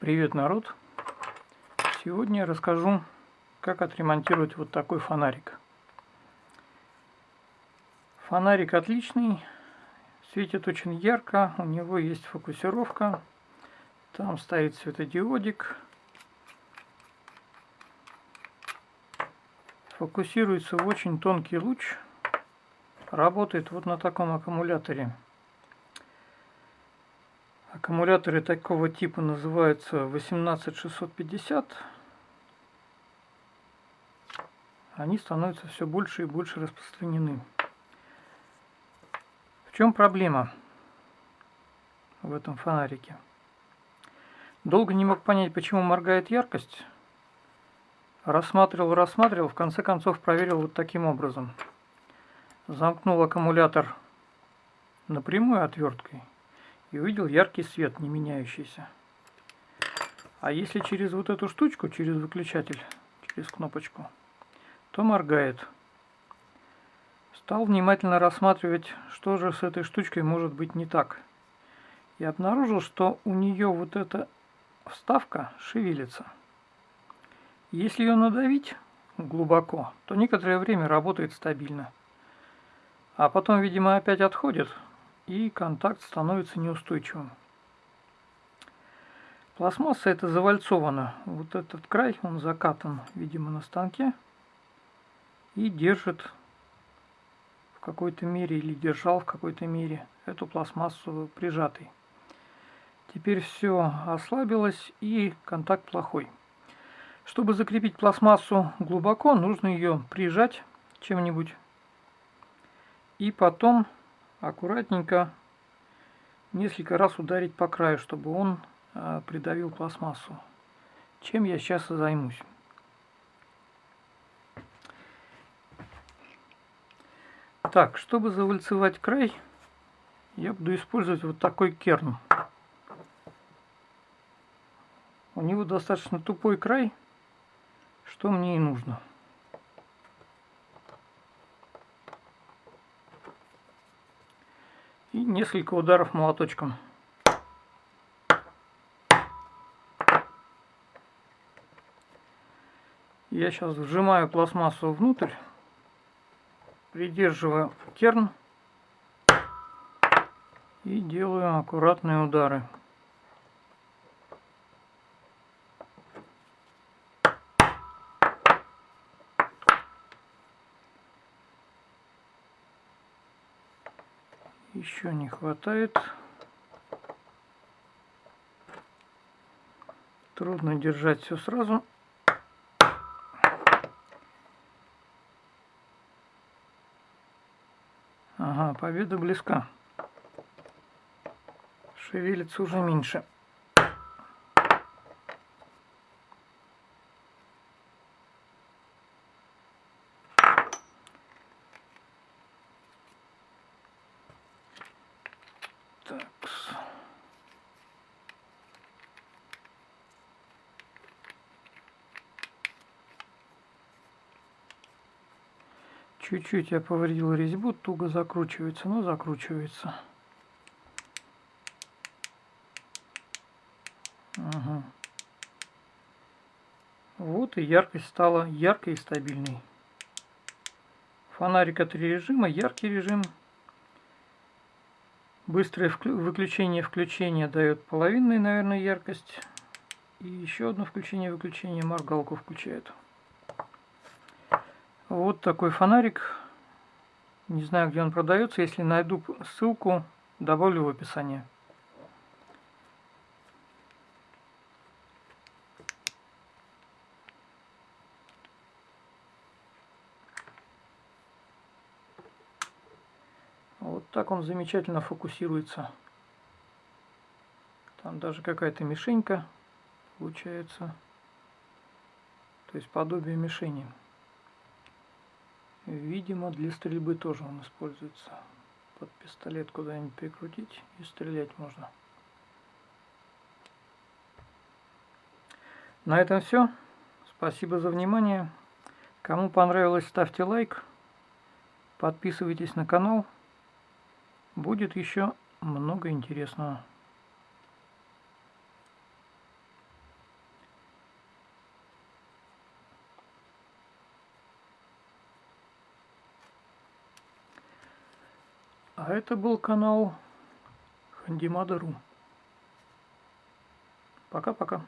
Привет, народ! Сегодня я расскажу, как отремонтировать вот такой фонарик. Фонарик отличный, светит очень ярко, у него есть фокусировка, там стоит светодиодик, фокусируется в очень тонкий луч, работает вот на таком аккумуляторе. Аккумуляторы такого типа называются 18650. Они становятся все больше и больше распространены. В чем проблема в этом фонарике? Долго не мог понять, почему моргает яркость. Рассматривал, рассматривал, в конце концов проверил вот таким образом. Замкнул аккумулятор напрямую отверткой и увидел яркий свет, не меняющийся. А если через вот эту штучку, через выключатель, через кнопочку, то моргает. Стал внимательно рассматривать, что же с этой штучкой может быть не так. И обнаружил, что у нее вот эта вставка шевелится. Если ее надавить глубоко, то некоторое время работает стабильно. А потом, видимо, опять отходит, и контакт становится неустойчивым. Пластмасса это завальцована. Вот этот край, он закатан, видимо, на станке и держит в какой-то мере или держал в какой-то мере эту пластмассу прижатой. Теперь все ослабилось и контакт плохой. Чтобы закрепить пластмассу глубоко, нужно ее прижать чем-нибудь и потом аккуратненько несколько раз ударить по краю, чтобы он э, придавил пластмассу. Чем я сейчас и займусь. Так, чтобы завальцевать край, я буду использовать вот такой керн. У него достаточно тупой край, что мне и нужно. И несколько ударов молоточком. Я сейчас вжимаю пластмассу внутрь, придерживаю керн и делаю аккуратные удары. Еще не хватает. Трудно держать все сразу. Ага, победа близка. Шевелится уже меньше. Чуть-чуть я повредил резьбу, туго закручивается, но закручивается. Ага. Вот и яркость стала яркой и стабильной. Фонарика три режима, яркий режим. Быстрое выключение-включение дает половинную, наверное, яркость. И еще одно включение-выключение моргалку включает. Вот такой фонарик. Не знаю, где он продается. Если найду ссылку, добавлю в описание. Вот так он замечательно фокусируется. Там даже какая-то мишенька получается. То есть подобие мишени. Видимо, для стрельбы тоже он используется. Под пистолет куда-нибудь прикрутить и стрелять можно. На этом все. Спасибо за внимание. Кому понравилось, ставьте лайк. Подписывайтесь на канал. Будет еще много интересного. А это был канал Хандимада.ру. Пока-пока.